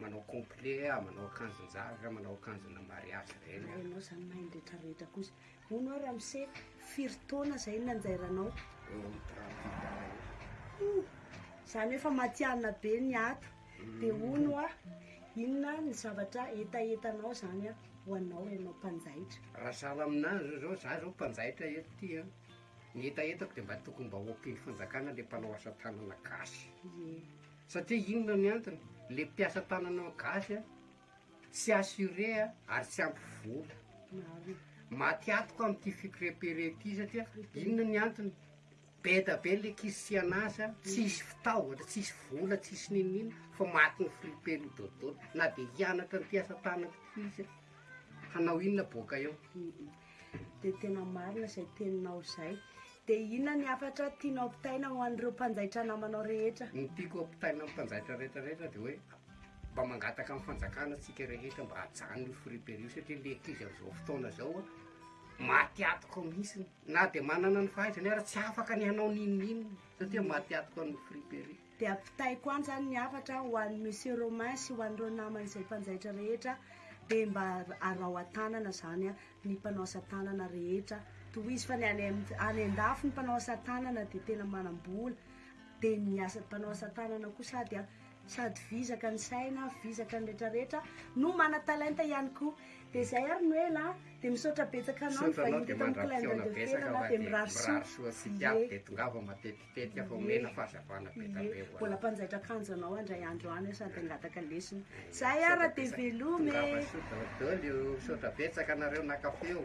Manao complet ah, manao akanjon-javy ra, manao akanjona mariazy reny ah. Ianao zany mahay ny retraretra kosa. Hono ah ramose, firy taona zay no nanjairanao? Eo amin'ny trente huit ans eo. Ouh! Zany hoe efa matihanina be ny ato. Dia hono ah, inona ny zavatra hetahetanao zany ah, ho anao ianao mpanjaitra? Raha sahala amin'azy zao, za zao mpanjaitra eto ty an, ny hetahetako dia mba tokony mba ompian'ny fanjakana le mpanao asa tanana gasy. Ie. Satria inona ny antony? Le mpiasa tanana gasy a, tsy assuré a, ary tsy ampy vola. Maty antoka amin'ity fikrepere ity satria inona ny antony? Beda be le kisian'asa, tsisy fitaovana, tsisy vola, tsisy n'inon'inona fa maty ny fripeny dodona. Na dia hianatra ny mpiasa tanana koa izy a, hanao inona boaka eo? Dia tena marina izay teninao izay. Dia inona ny hafatra tianao ampitaina ho an'ireo mpanjaitra namanao rehetra? Ny tiako ampitaina amin'ny mpanjaitra rehetra rehetra dia hoe mba mangataka amin'ny fanjakana isika rehetra mba hajanony io friperiy io satria ilay ankizy amin'izao fotoana izao maty atoka mihitsy na dia manana ny fahaizany ary tsy afaka ny hanao n'inon'inona satria maty atoka ny friperiy. Dia ampitaiko any zany ny hafatra ho an'i Monsieur Romain sy ho an'ireo namany izay mpanjaitra rehetra dia mba araho an-tanana izany ny mpanao asa tanana rehetra, tohizo fa ny any any an-dafy ny mpanao asa tanana dia tena manam-bola dia ny asa mpanao asa tanana koa sady an sady vizaka ny saina, vizaka ny retraretra no mana-talenta ihany koa. Dia izay ary no ela an, dia misaotra betsaka anao nivahiny teto amin'ny Kilain'ny Radio Felona dia mirary soa, ie. Tetika fa omena fahazavana be dia be ho anao. Mbola mpanjaitra kanjo anao handray andro any aho sady hangataka lesona. Zay ara dia veloma e. Tongava soa daholo io. Misaotra betsaka anareo naka feo.